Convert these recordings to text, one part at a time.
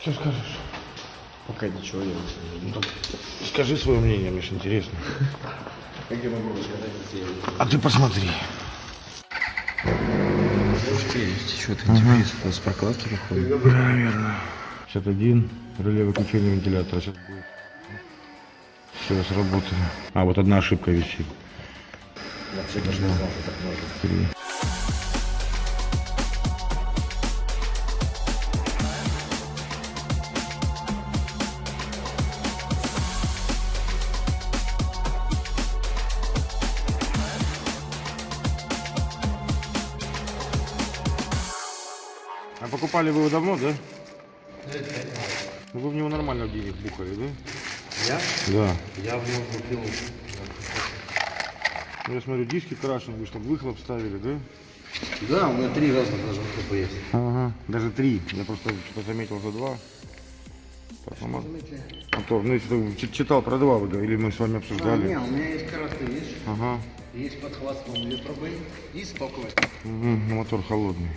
Что скажешь? Пока ничего я не Ну, Скажи свое мнение, мне ж интересно. Как я могу рассказать? А ты посмотри. Что-то интересно, с прокладки выходит. Наверное. 61, реле выключения вентилятора. Сейчас будет. Все, сработали. А, вот одна ошибка висит. Вообще что так можно. Давно, да? Ну, вы в него нормально денег бухали, да? Я? Да. Я в него купил. Ну, я смотрю, диски крашены, вы чтобы выхлоп ставили, да? Да, у меня три разных даже выхлопа есть. Ага, даже три. Я просто что-то заметил за два. Потом от- мотор. Ну, если читал про два, вы говорили, мы с вами А, обсуждали. не, у меня есть короткий, видишь? Ага. Есть под хвостом две трубы и. Мгм, ну, мотор холодный.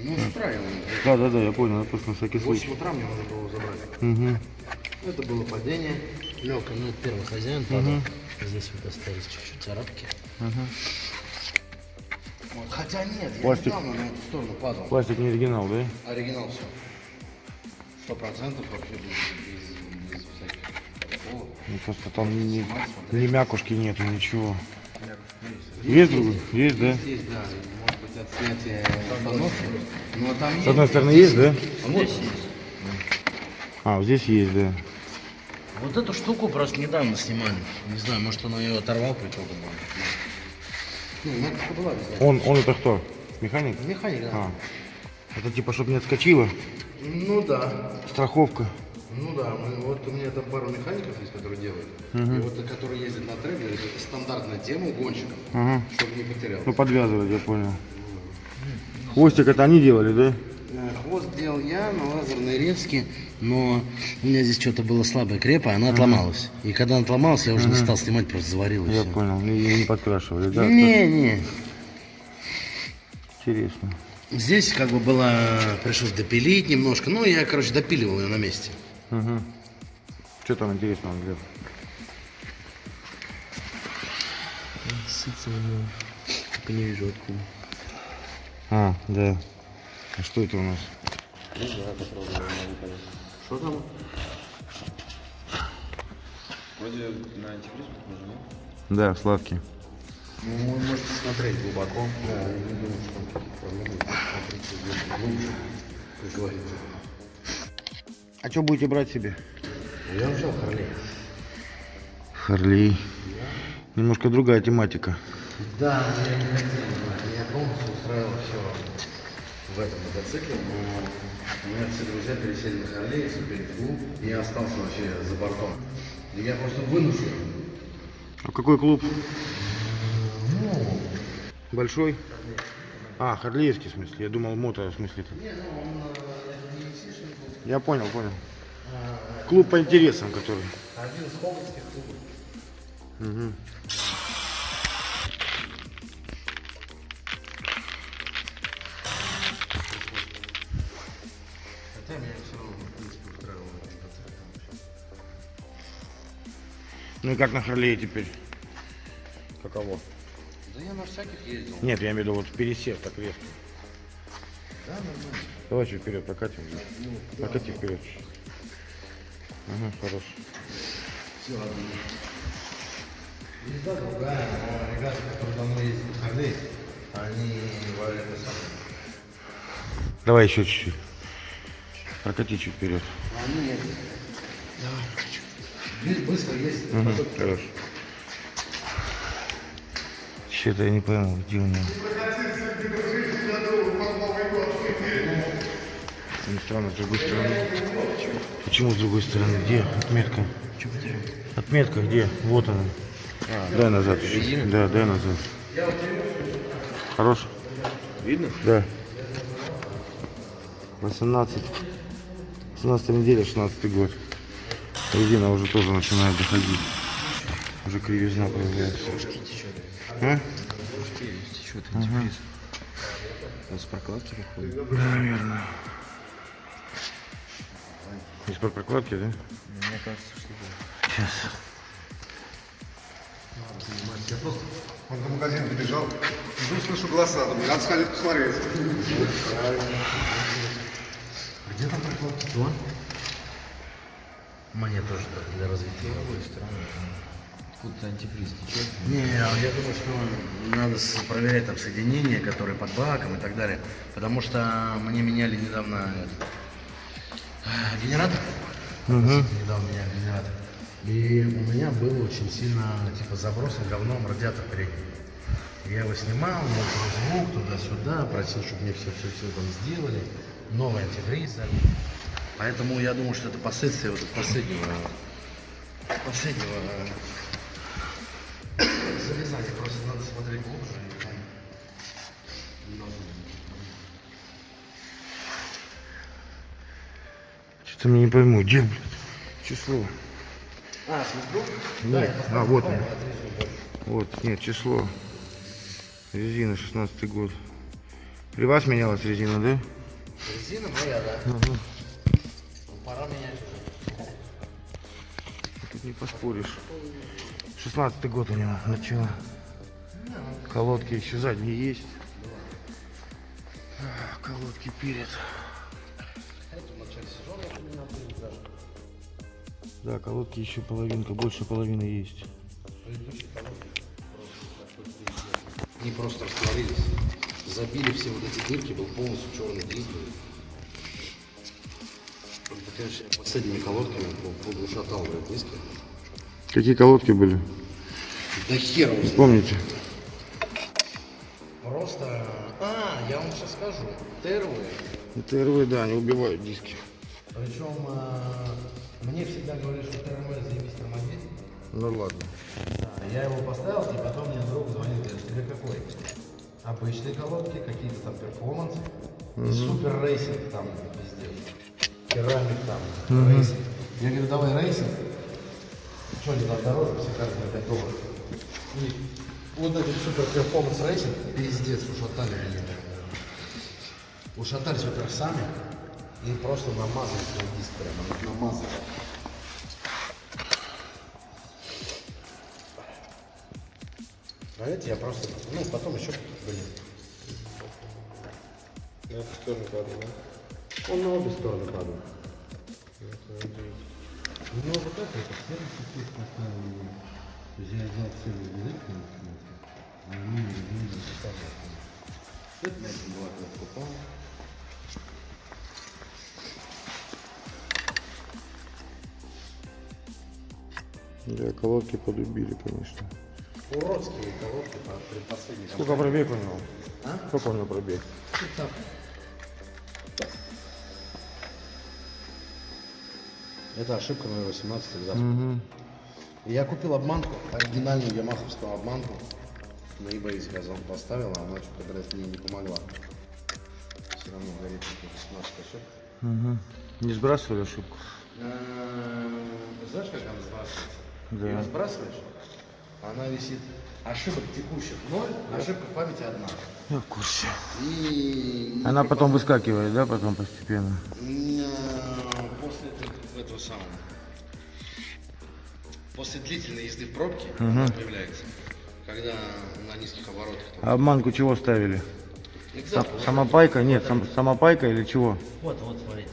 Ну, устраиваем. Да, да, да, я понял, я просто на всякий В случай. 8 утра мне надо было забрать. Угу. Это было падение. Легкое, ну, первый хозяин падал. Здесь вот остались чуть-чуть царапки. Вот. Хотя нет, я Пластик. недавно на эту сторону падал. Пластик не оригинал, да? Оригинал все. Сто процентов вообще без, без, без всяких. Ну, просто там ни, ни мякушки нету, ничего. Есть другой? Есть, да? Есть, да, может быть от снятия установки, но там С одной стороны есть, да? А вот, А, вот здесь есть, да. вот эту штуку просто недавно снимали. Не знаю, может он ее оторвал по итогу. Ну. Он, он это кто? Механик? Механик, да. А. Это типа, чтобы не отскочило. Ну да. Страховка. Ну да, мы- вот у меня там пару механиков есть, которые делают. И вот которые ездят на трейлере, это стандартная тема у гонщиков, Ага. чтобы не потерял. Ну, подвязывать, я понял. Хвостик это они делали, да? Э, Хвост делал я на лазерной резке, но у меня здесь что-то было слабое крепо, она отломалась. И когда она отломалась, я уже не стал снимать, просто заварил Я все. понял. И не подкрашивали, да? Не, не. Интересно. Здесь как бы было, пришлось допилить немножко. Ну, я, короче, допиливал ее на месте. Угу. Что там интересного, Глеб? Сыться у него. Только не вижу откуда. А, да. А что это у нас? Могу понять. Что там? Вроде на антифриз похоже, нет? Да, сладкий. Ну, вы можете смотреть глубоко. Да, я не думаю, что. Смотрите глубже, как говорится. А что будете брать себе? Я взял Харлей. Харлей. Немножко другая тематика. Да, я не хотел. Меня полностью устраивало все в этом мотоцикле, но у меня все друзья пересели на Харлей, в клуб, и я остался вообще за бортом. И я просто вынужден. А какой клуб? Большой? А, Харлеевский в смысле. Я думал, мото в смысле. Я понял, понял. Клуб по интересам, который. Один из хоббитских клубов. Мгм. Ну и как на Харлее теперь? Каково? Да я на всяких ездил. Нет, я имею в виду вот пересев так резко. Да, нормально. Давай чуть вперед прокатим. Прокати вперед. Ага, хорош. Все, ладно. Езда другая, но ребята, которые давно ездят на Харлей, они варят это самое. Давай еще чуть-чуть. Прокати чуть вперед. Они ездят. Давай. Здесь быстро ездит. Угу. Что-то я не пойму, где у него. Не странно, с другой стороны. Почему с другой стороны? Где отметка? Отметка где? Вот она. дай назад. чуть. Да, дай назад. Хорош? Видно? Да. 18. 17 неделя, 16 год. Резина уже тоже начинает доходить. Уже кривизна появляется. А? Что-то антифриз. Вот с прокладки выходит. Наверное. Из-под прокладки, да? Мне кажется, что да. Сейчас. Я просто Он до магазина добежал. Жду, слышу голоса. Думаю, надо сходить посмотреть. Где там прокладки? Кто? Мне тоже для развития. Откуда-то антифриз течет. Не, я думаю, что надо проверять там соединения, которые под баком и так далее. Потому что мне меняли недавно этот, а, генератор. Недавно меняли генератор. И у меня был очень сильно типа забросан говном радиатор передний. Я его снимал, мокрый звук туда-сюда, просил, чтобы мне все-все-все там сделали. Новый антифриз. Поэтому я думаю, что это последствия вот последнего, последнего э, залезания. Просто надо смотреть глубже. и там. Что-то мне не пойму, где, блядь, число? А, свисток? Нет, а, вот он. Вот, нет, число. Резина, 16 год. При вас менялась резина, да? Резина моя, да. Ну, пора менять уже. Тут не поспоришь. 16 год у него, начало. Колодки еще задние есть. А, Колодки перед. Да, колодки еще половинка, больше половины есть. Они просто растворились. Забили все вот эти дырки, был полностью черный диск. Конечно, последними колодками пол- полушатал, блядь, диски. Какие колодки были? Да хер его знает. Помните? Просто... А, я вам сейчас скажу. Тервы. Это РВ, да, они убивают диски. Причем а, мне всегда говорили, что ТРМ заебись тормозит. Ну ладно. Да, я его поставил, и потом мне друг звонит, говорит, тебе какой? Обычные колодки, какие-то там performance, и super racing там везде. Ceramic там, racing. Я говорю, давай racing. Что они там дороже, все каждый на 5 долларов. И вот этот super performance racing, пиздец, ушатали меня. Ушатались, во-первых, сами, и просто намазали свой диск прямо, намазали. А эти я просто, ну, потом еще, блин. На эту сторону падал, да? Он на обе стороны падал. Ну, вот это, это сервис здесь поставил. То есть я взял целый язык, а они не записали. Это на этом была покупал. Да, колодки подубили, конечно. Уродские колодки по предпоследней Сколько пробег у него? А? Сколько у него пробег? Это ошибка номер 18 экзамен. Я купил обманку, оригинальную ямаховскую обманку. На eBay заказал, поставил, а она что-то, блядь, мне не помогла. Все равно горит как 18 ошибка. Угу. Не сбрасывали ошибку? Эм, Знаешь, как она сбрасывается? Да. Ее сбрасываешь, она висит. Ошибок текущих ноль, ошибка в памяти одна. Я в курсе. И Она потом выскакивает, да, потом постепенно? После этого- самого. После длительной езды в пробке она появляется. Когда на низких оборотах. там. А обманку чего ставили? Сам- самопайка? Нет, сам- самопайка или чего? Вот, вот, смотрите.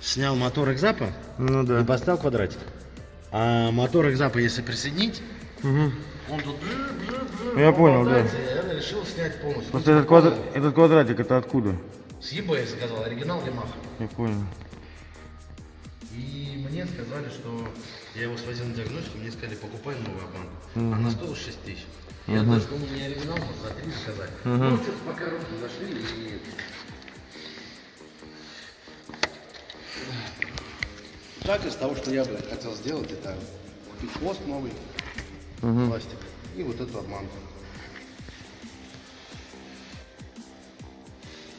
Снял мотор экзапа Ну и да. поставил квадратик. А мотор экзапа, если присоединить, Угу. он тут... Я понял, да. и Я решил снять полностью. Просто этот, квадра- этот квадратик это откуда? С eBay заказал, оригинал Yamaha. Я понял. И мне сказали, что я его свозил на диагностику, мне сказали, покупай новую обманку. Она стоила 6 тысяч. Я даже думал, мне оригинал можно за 3 заказать. Ну, что-то пока руки зашли и... Так, из того, что я бы хотел сделать, это купить хвост новый, пластик, и вот эту обманку.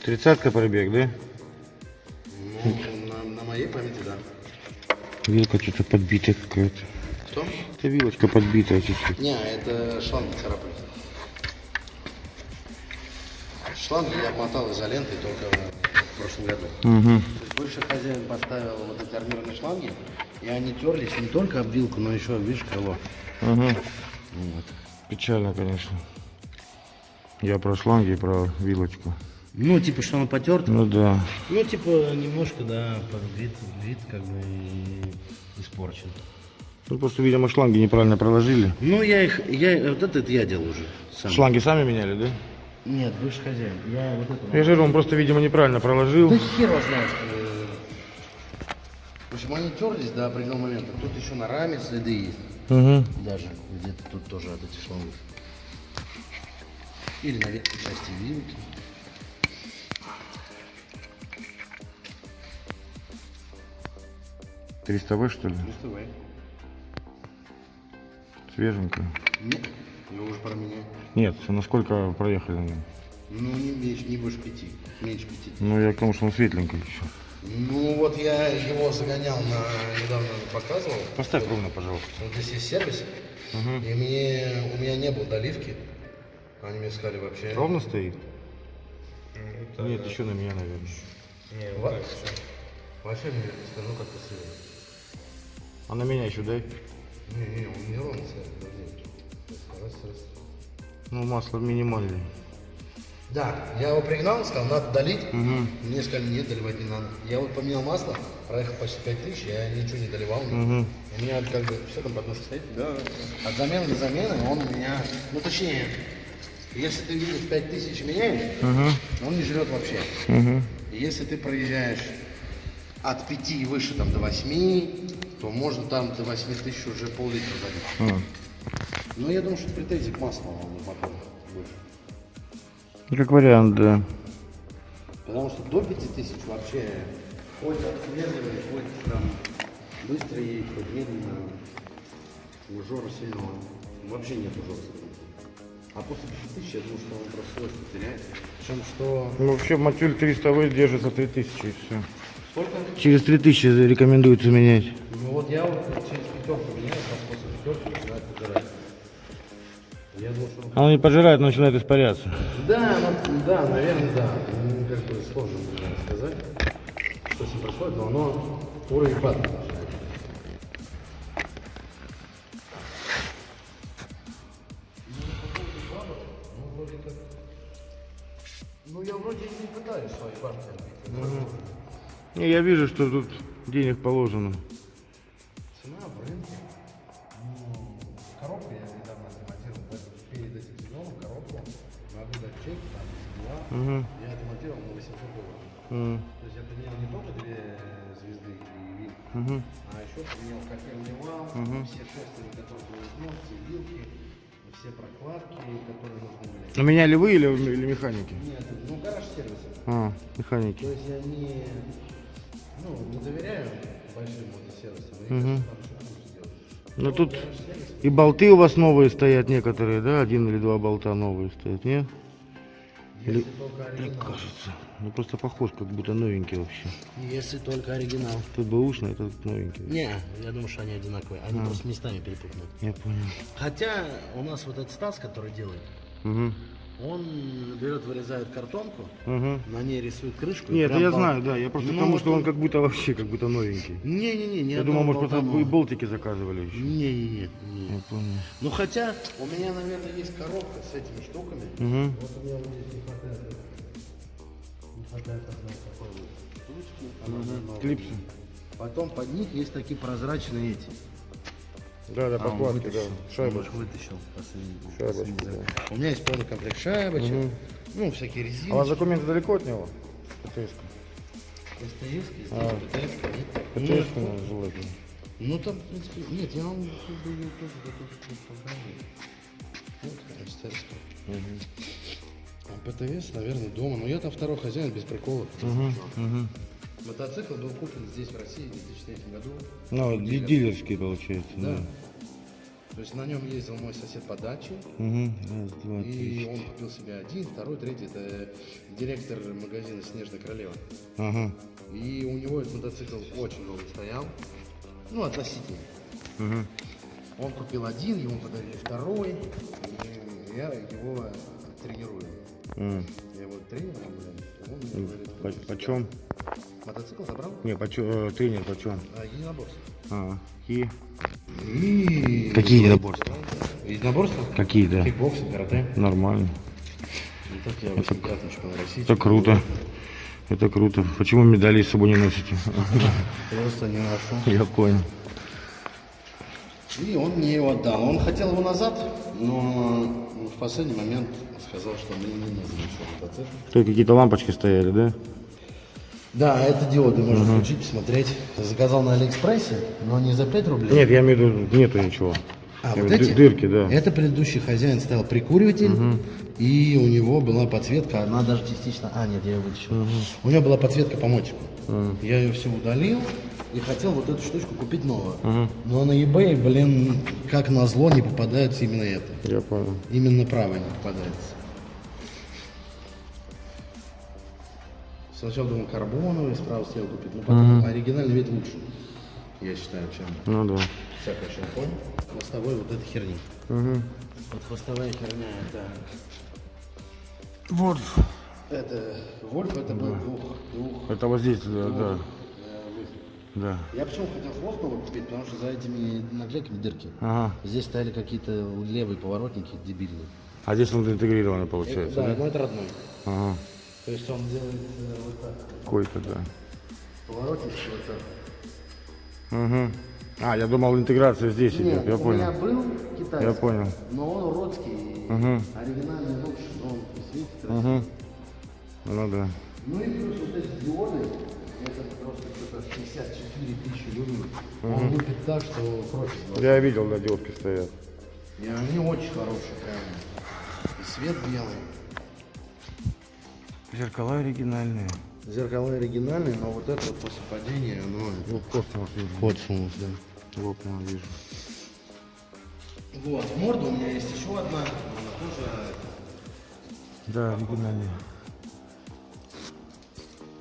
Тридцатка пробег, да? Ну, на, на моей памяти, да. Вилка что-то подбитая какая-то. Что? Это вилочка подбитая чуть-чуть. Не, это шланги царапали. Шланги я обмотал изолентой только в прошлом году. Угу. То есть бывший хозяин поставил вот эти армированные шланги, и они терлись не только об вилку, но еще, видишь, крыло. Угу. Вот. Печально, конечно. Я про шланги и про вилочку. Ну, типа, что он потерт. Ну да. Ну, типа, немножко, да, вид, вид как бы и испорчен. Ну просто, видимо, шланги неправильно проложили. Ну, я их, я, вот этот я делал уже сам. Шланги сами меняли, да? Нет, бывший хозяин. Я вот это... Я же говорю, он просто, видимо, неправильно проложил. Да хер его знает. э. В общем, они терлись до определенного момента. Тут еще на раме следы есть. Угу. Даже где-то тут тоже от этих шлангов. Или на верхней части вилки. Триста В, что ли? Свеженькая. Нет, ну уже про меня. Нет, насколько проехали на нем? Ну, не меньше, не больше пяти. Меньше пяти. Ну, я к тому, что он светленький еще. Ну, вот я его загонял на... Недавно показывал. Поставь ровно, пожалуйста. Вот здесь есть сервис. И мне, у меня не было доливки. Они мне сказали вообще... Ровно стоит? Нет, еще на меня, наверное. Во- Вообще мне скажу, как ты сыр. А на меня еще дай. Не, не, он не ровно. Раз, раз. Ну, масло минимальное. Да, я его пригнал, сказал, надо долить. Мне сказали, нет, доливать не надо. Я вот поменял масло, проехал почти 5000, я ничего не доливал. У меня как бы все там подножка стоит. Да. От замены до замены он у меня, ну точнее, если ты видишь 5000 меняешь, он не жрет вообще. И Если ты проезжаешь от 5 и выше там, до 8, то можно там до 8 тысяч уже пол-литра залить. Ну, я думаю, что претензий к маслу он мотор больше. Как вариант, да. Потому что до 5000 вообще хоть отслеживай, хоть там быстро едет, хоть медленно. Ужора сильного. Вообще нет ужора. А после 5000 я думаю, что он просто свойства теряет. Причем что... Ну, вообще, мотюль 300 В держится 3000 и все. Сколько? Через 3000 рекомендуется менять. Ну вот я вот через пятерку меняю, там после пятерки начинает пожирать. Я думаю, что... Оно не пожирает, но начинает испаряться. Да, ну, да, наверное, да. Ну, как бы сложно сказать, что с ним происходит, но оно уровень падает. Ну. Ну, я вроде не пытаюсь свои партии отбить. Не, я вижу, что тут денег положено. Цена в рынке. Ну, коробку я недавно отремонтировал перед этим сезоном, коробку. Дать чек, там, два. Угу. Я отремонтировал на 800 долларов. М, То есть я поменял не только две звезды и вил, мгм. а еще поменял котельный вал, все шестерни, которые были все вилки, все прокладки, которые нужны были. А меняли вы или, или механики? Нет, ну гараж сервиса. А, То механики. есть я не, ну, не доверяю большим нужно сделать. Ну тут и болты у вас новые стоят некоторые, да? Один или два болта новые стоят, нет? если только оригинал. Кажется. Ну просто похож, как будто новенький вообще. Если только оригинал. Тут бэушный, этот новенький. Не, я думаю, что они одинаковые. Они просто местами перепутаны. Я понял. Хотя у нас вот этот Стас, который делает, Угу. Он берет, вырезает картонку, Угу. на ней рисует крышку. Нет, это я бол- знаю, да. Я просто Ну, потому, что он как будто вообще, как будто новенький. Не-не-не, не Я думал, может, просто нового. болтики заказывали еще. Не-не-не. не. Я понял. Ну хотя у меня, наверное, есть коробка с этими штуками. Угу. Вот у меня вот здесь не хватает. Не хватает одной такой вот штучки. она новая. Клипсы. Потом под них есть такие прозрачные эти. Да, да, А, покладки, да. Шайбочка. Он вытащил последний. Шайбочку, последний да. У меня есть полный комплект шайбочек. Ну, всякие резины. А у вас документы далеко от него? ПТС. СТС, А. ПТС, нет? ПТС, Ну, желательно. Ну там, в принципе, нет, я вам как бы её тоже готов показать. Вот, СТС. А ПТС, наверное, дома. Но я там второй хозяин без приколов. Мотоцикл был куплен здесь, в России, в 2003 году. Ну, ди- дилерский получается. Да. То есть на нем ездил мой сосед по даче. Угу. Раз, два, три. И он купил себе один, второй, третий. Это директор магазина «Снежная королева». Ага. И у него этот мотоцикл очень долго стоял. Ну, относительно. Угу. Он купил один, ему подарили второй. И я его тренирую. М. Я его тренером, блин. Он мне говорит, по, почем? Мотоцикл забрал? Не, почем, э, тренер почем? А, единоборство. А, и И... Какие единоборства? Единоборство? какие, да? Кикбоксинг, карате. Нормально. И так я 8 чемпион России. Это круто. Это круто. Почему медали с собой не носите? Просто не нашел. Я понял. И он мне его отдал. Он хотел его назад, но в последний момент сказал, что мне не нужен еще мотоцикл. Тут какие-то лампочки стояли, да? Да, это диоды можно включить, посмотреть. Заказал на Алиэкспрессе, но не за 5 рублей. Нет, я имею в виду, нету ничего. А, Я вот эти? дырки, да. Это предыдущий хозяин ставил прикуриватель, и у него была подсветка, она даже частично... А, нет, я ее вытащил. У него была подсветка по мотику. Я ее все удалил и хотел вот эту штучку купить новую. Но на eBay, блин, как назло, не попадается именно это. Я понял. Именно правая не попадается. Сначала думал карбоновый, справа хотел купить, но потом оригинальный вид лучше. Я считаю, чем Ну да. всякая шампунь. Хвостовой вот эта херня. Угу. Вот хвостовая херня это... Вот. Это Вольф, это был двух, двух Это вот здесь, да, да. э, выхлоп. Да. Я почему хотел хвост новый купить, потому что за этими наклейками дырки. Ага. Здесь стояли какие-то левые поворотники дебильные. А здесь он интегрированный получается, да, да? но это родной. Ага. То есть он делает э, вот так. Какой-то, да. Поворотнички вот так. Угу. А, я думал, интеграция здесь идет, Нет, я у меня понял. был китайский, Я понял. но он уродский, Мгм. оригинальный лучше, но он светит красиво. Угу. Ну да. Ну и плюс вот эти диоды, это просто что-то 64 тысячи люмен. Он лупит так, что глаз. Я видел, да, диодки стоят. И они очень хорошие, прям. И свет белый. Зеркала оригинальные. Зеркала оригинальные, но вот это вот после падения, оно Ну, космос вижу. подсунулось, да. Лопнул, вижу. Вот, морда у меня есть еще одна, она тоже... Да, оригинальные.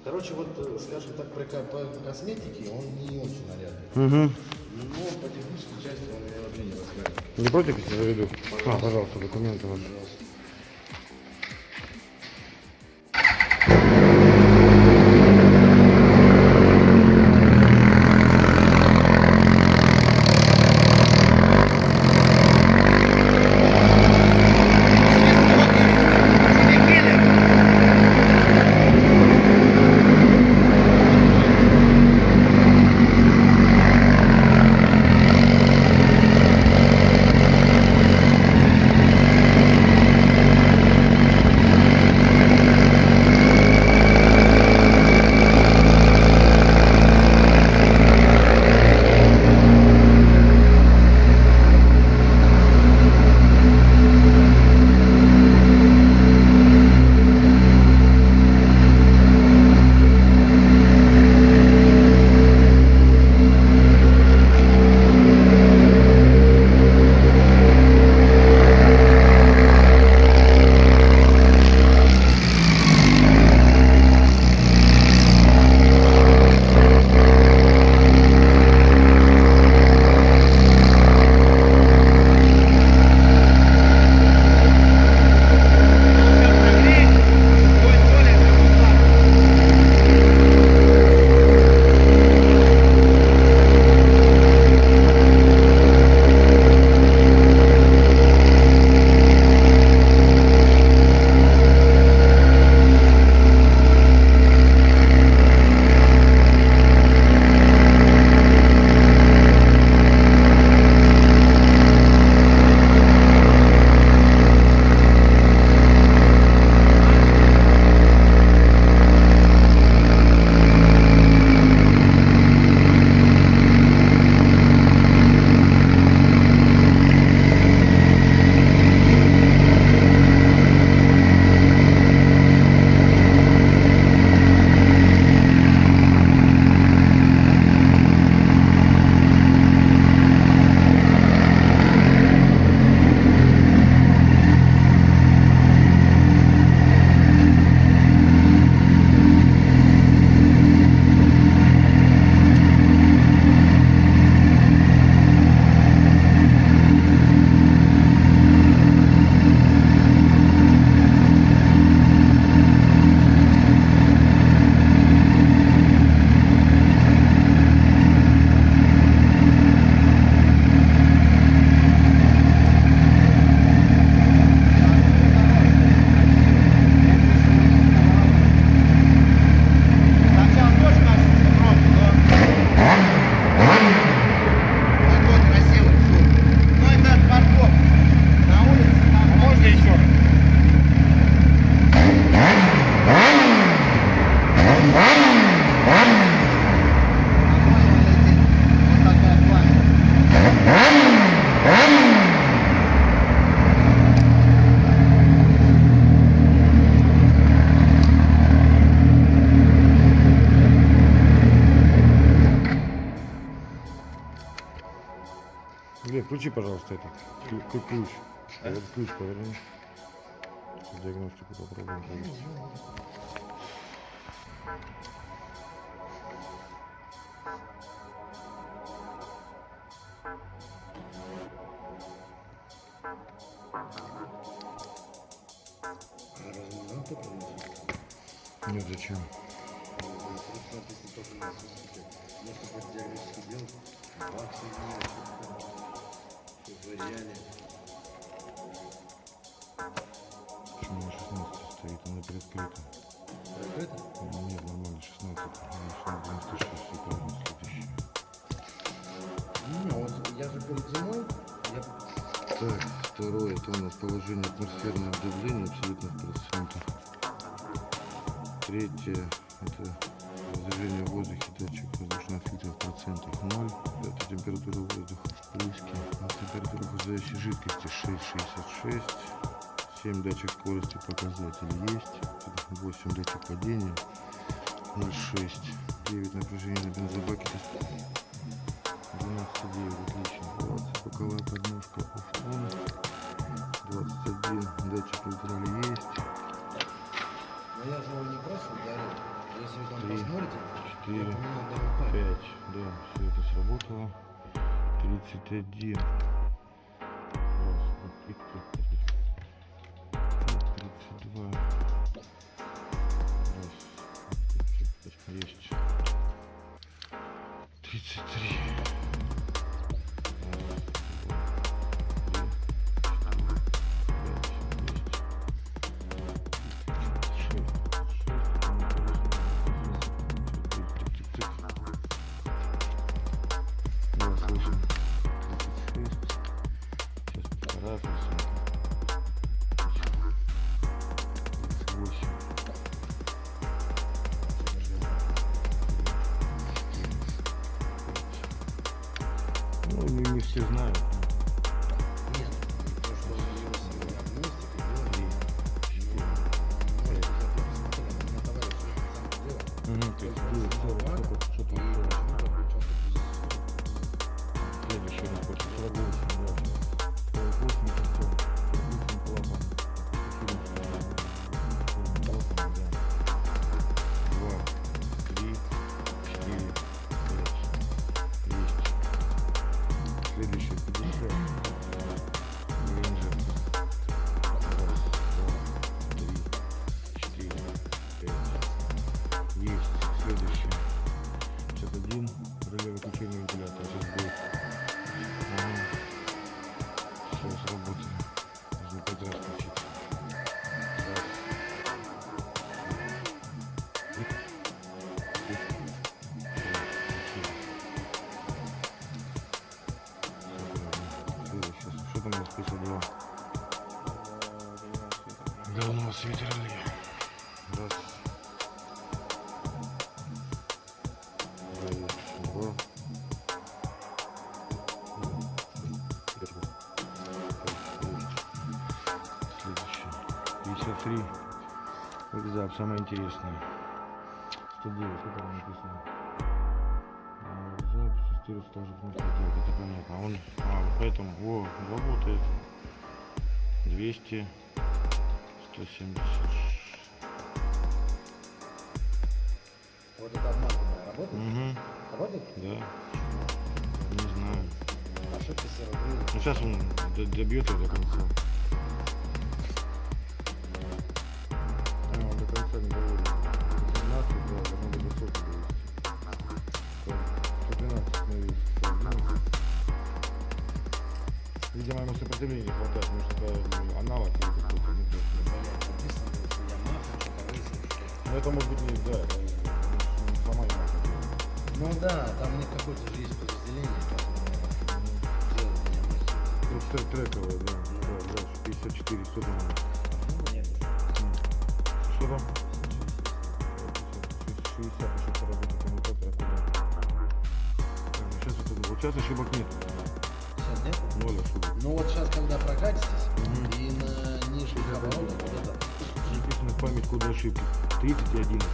Короче, вот, э, скажем так, по, ко- по косметике он не очень нарядный. Угу. Но по технической части он меня вообще не рассматривает. Не против, если заведу? А, пожалуйста, документы ваши. Включи, пожалуйста, этот клю- клю- ключ. Этот ключ поверни. Диагностику попробуем провести. Положение атмосферного давления абсолютно в процентах. Третье, это разрежение в воздухе, датчик воздушного фильтра в процентах 0. Это температура воздуха в плюске. А температура охлаждающей жидкости 6,66. 7 датчик скорости показатель есть. 8 датчик падения. 0,6. 9 напряжение на бензобаке. 12,9, отлично. 20, боковая подножка автон. 21, датчик нейтрали есть. Но я же его не просто ударил. Если вы там Три, посмотрите, четыре, я поменял даже память. 5, да, все это сработало. 31. Все знают. 53. Экзап, самое интересное. 109, что там написано? Тестируется также в это понятно. А он, а, вот поэтому, о, работает. 200, 170. Вот эта обманка моя работает? Угу, Работает? да. Не знаю. Ошибка. Ну сейчас он добьет ее до конца. Мастер. Ну, трек- трековое, да. Да, дальше. 54, что там? Ну, нет. Что там? 60 еще поработать коммутатор. Сейчас, это, вот сейчас ошибок нет. Сейчас нет? Ноль ошибок. Ну вот сейчас, когда прокатитесь, и на нижних оборотах вот это, Записано в память коды ошибки. 30 и 11.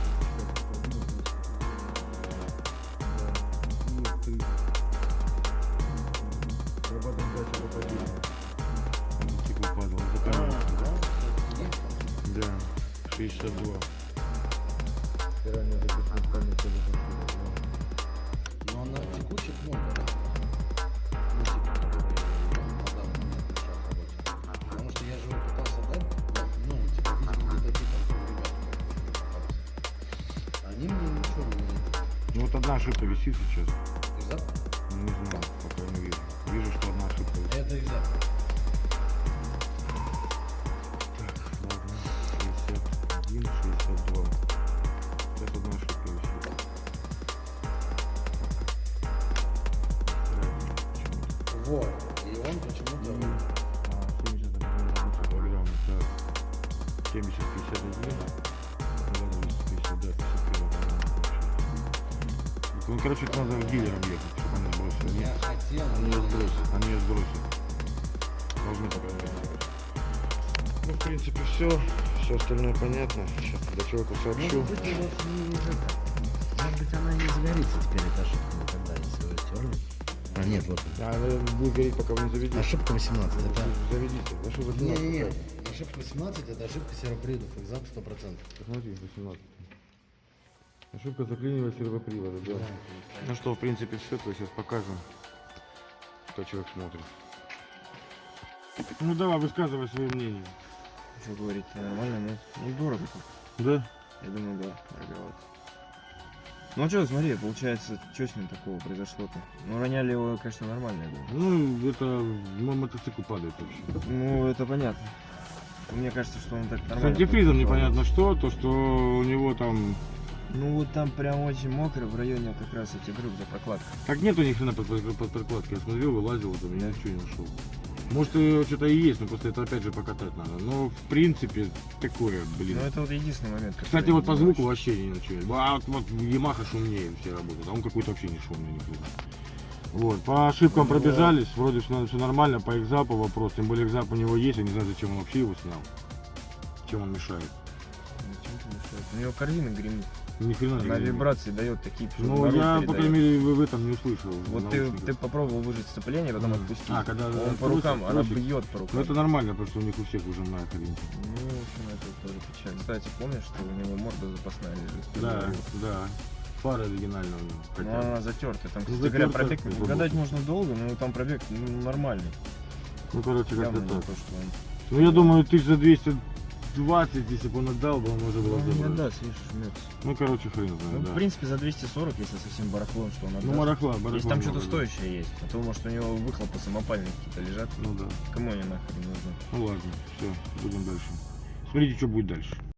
Ну вот одна ошибка висит сейчас. Из-за? Ну, Не знаю, пока не вижу. Вижу, что одна ошибка висит. Это из-за. Короче, это надо к дилерам ехать, чтобы они бросили. Я хотел, Они ее сбросят. Они ее сбросят. Должны так сделать. Ну, в принципе, все. Все остальное понятно. Сейчас когда человеку сообщу. Может быть, у вас не это. Может быть, она не загорится теперь, эта ошибка никогда, если вы стерли. А, нет, вот. А, она будет гореть, пока вы не заведете. Ошибка 18, это... Заведите. Ошибка 17. Не-не-не, ошибка 18 это ошибка сервоприводов, экзам 100%. Посмотрите, 18. Ошибка заклинивания сервопривода, да. Ну что, в принципе, все, то сейчас покажем, что человек смотрит. Ну давай, высказывай свое мнение. Что говорить, нормально, нет? Ну, дорого. Да? Я думаю, да, дороговато. Ну, а что, смотри, получается, что с ним такого произошло-то? Ну, роняли его, конечно, нормально, я думаю. Ну, это мой мотоцикл падает вообще. Ну, это понятно. Мне кажется, что он так С нормально. антифризом попал. непонятно что, то что у него там... Ну, вот там прям очень мокро, в районе как раз этих групп за прокладкой. Так нету ни хрена под, под, под прокладкой. Я смотрел, вылазил, там, я ничего не нашел. Может, и что-то и есть, но просто это опять же покатать надо. Но, в принципе, такое, блин. Ну, это вот единственный момент. Кстати, вот по звуку вообще не ничего. А вот, вот Yamaha шумнее все работает, а он какой-то вообще не шумный никуда. Вот, по ошибкам Ну, пробежались, вроде все, все нормально, по экзапу вопрос, тем более экзап у него есть, я не знаю, зачем он вообще его снял. Чем он мешает. Ну, чем ты мешаешь? У него корзина гремит. Ни хрена Она вибрации дает такие, Ну, я, по передает. крайней мере, в этом не услышал. Вот ты, ты попробовал выжать сцепление, потом Мгм. отпустить. А, когда Он по трусик, рукам, она трусик. бьет по рукам. Ну, это нормально, потому что у них у всех выжимная хрень. Ну, в общем, это тоже печально. Кстати, помнишь, что у него морда запасная лежит? Да, да. Фара оригинальная у него. Ну, хотя она затертая. Там, Ну, кстати говоря, пробег как бы, гадать вот. можно долго, но там пробег ну, нормальный. Ну, короче, как-то так. то, что он... Ну, я думаю, тысяч за 220, если бы он отдал, бы он можно было Ну, не забрать. отдаст, видишь. Ну, короче, хрен знает, Ну, да. в принципе, за 240, если совсем барахлом, что он отдаст. Ну, барахла, барахла. Если там что-то да. стоящее есть, а то, может, у него выхлопы самопальные какие-то лежат. Ну, да. Кому они нахрен нужны? Ну, ладно, все, будем дальше. Смотрите, что будет дальше.